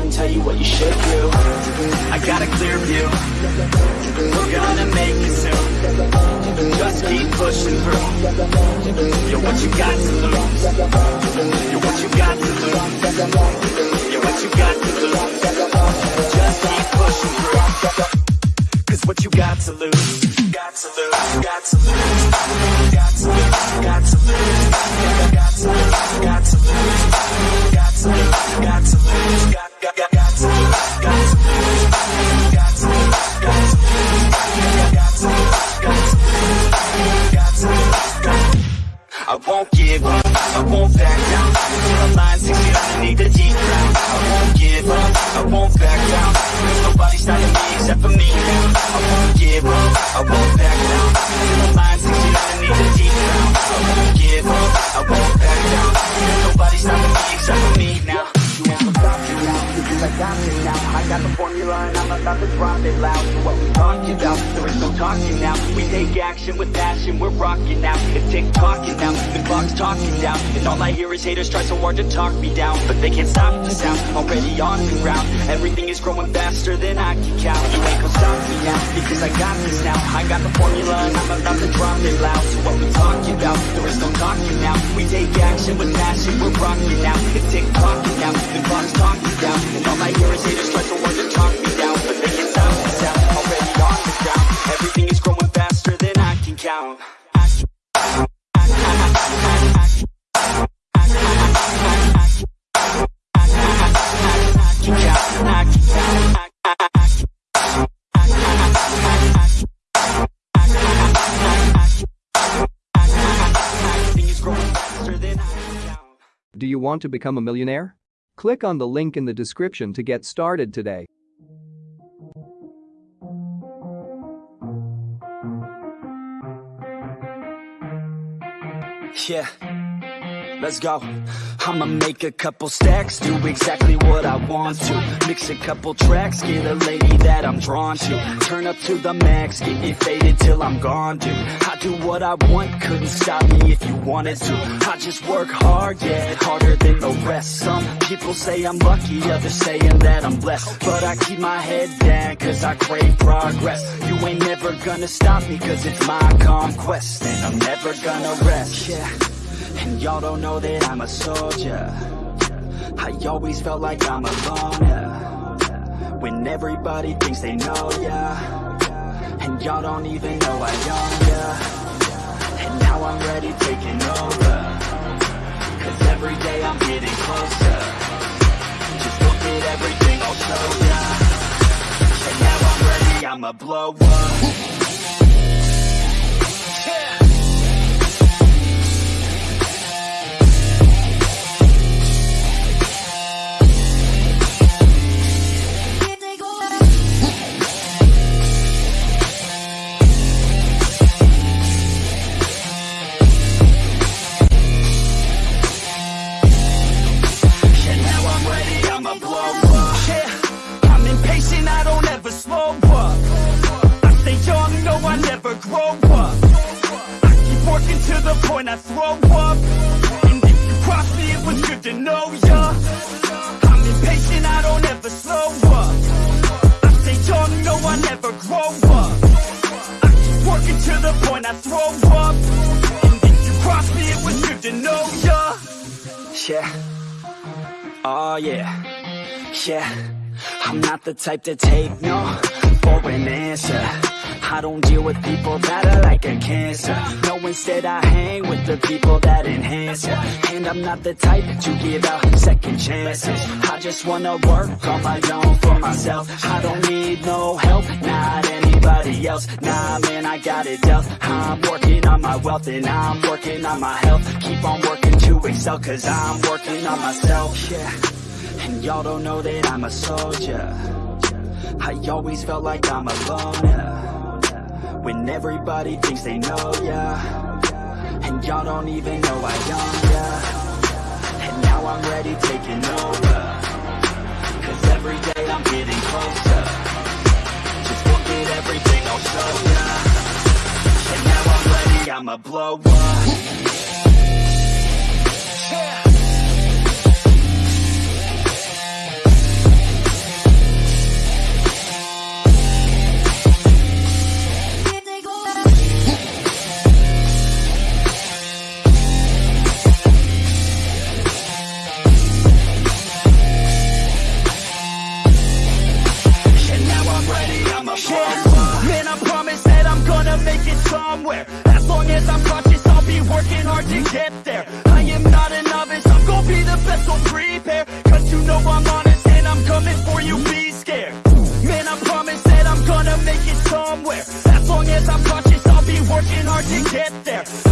one, tell you what you should do I got a clear view We're gonna make it soon Just keep pushing through You're what you got to lose You're what you got to lose You're what you got to lose Just keep pushing what you got to lose Got to lose, got to lose Got to lose, got to lose Got to lose, got to lose Got to lose I won't give up, I won't back down. Till the line six feet the deep ground I won't give up, I won't back down. There's nobody stopping me except for me now. I won't give up, I won't back down. Till the line six feet the deep ground I won't give up, I won't back down. There's nobody stopping me except for me now because I got this now. I got the formula and I'm about to drop it loud. What we talking about, there is no talking now. We take action with passion, we're rocking now. It's tick-tocking now, the clock's talking down. And all I hear is haters try so hard to talk me down. But they can't stop the sound, already on the ground. Everything is growing faster than I can count. You ain't gonna stop me now, because I got this now. I got the formula and I'm about to drop it loud. So what we talking about, there is no talking now. We take action with passion, we're rocking now. It's tick-tocking now, the clock's talking down Do you want to become a millionaire? Click on the link in the description to get started today. Yeah, let's go. I'ma make a couple stacks, do exactly what I want to. Mix a couple tracks, get a lady that I'm drawn to. Turn up to the max, get it faded till I'm gone, dude. I do what I want, couldn't stop me if you wanted to. I just work hard, yeah, harder than the rest. Some people say I'm lucky, others saying that I'm blessed. But I keep my head down, cause I crave progress. You ain't never gonna stop me, cause it's my conquest. And I'm never gonna rest, yeah. And y'all don't know that I'm a soldier. I always felt like I'm alone, yeah. When everybody thinks they know, yeah And y'all don't even know I own, yeah And now I'm ready taking over. Cause every day I'm getting closer. Just look at everything I'll show ya. And now I'm ready, I'ma blow up. Yeah. To the point I throw up. And if you cross me, it was good to know ya. I'm impatient, I don't ever slow up. I stay young, no, I never grow up. I keep working to the point I throw up. And if you cross me, it was good to know ya. Yeah. Oh yeah, yeah. I'm not the type to take no for an answer. I don't deal with people that are like a cancer instead I hang with the people that enhance And I'm not the type to give out second chances. I just wanna work on my own for myself. I don't need no help, not anybody else. Nah, man, I got it dealt. I'm working on my wealth and I'm working on my health. Keep on working to excel cause I'm working on myself, yeah. And y'all don't know that I'm a soldier. I always felt like I'm alone, yeah When everybody thinks they know, ya. And y'all don't even know I own, ya. And now I'm ready taking over. Cause every day I'm getting closer. Just look at everything I'll show ya. And now I'm ready, I'ma blow up. Yeah somewhere. As long as I'm conscious, I'll be working hard to get there. I am not a novice, I'm gonna be the best, so prepare. Cause you know I'm honest and I'm coming for you, be scared. Man, I promise that I'm gonna make it somewhere. As long as I'm conscious, I'll be working hard to get there